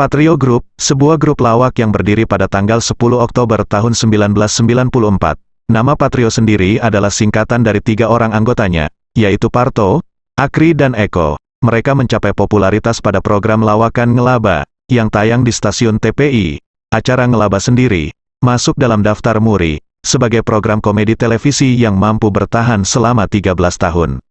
Patrio Group, sebuah grup lawak yang berdiri pada tanggal 10 Oktober tahun 1994. Nama Patrio sendiri adalah singkatan dari tiga orang anggotanya, yaitu Parto, Akri dan Eko. Mereka mencapai popularitas pada program lawakan Ngelaba, yang tayang di stasiun TPI. Acara Ngelaba sendiri, masuk dalam daftar Muri, sebagai program komedi televisi yang mampu bertahan selama 13 tahun.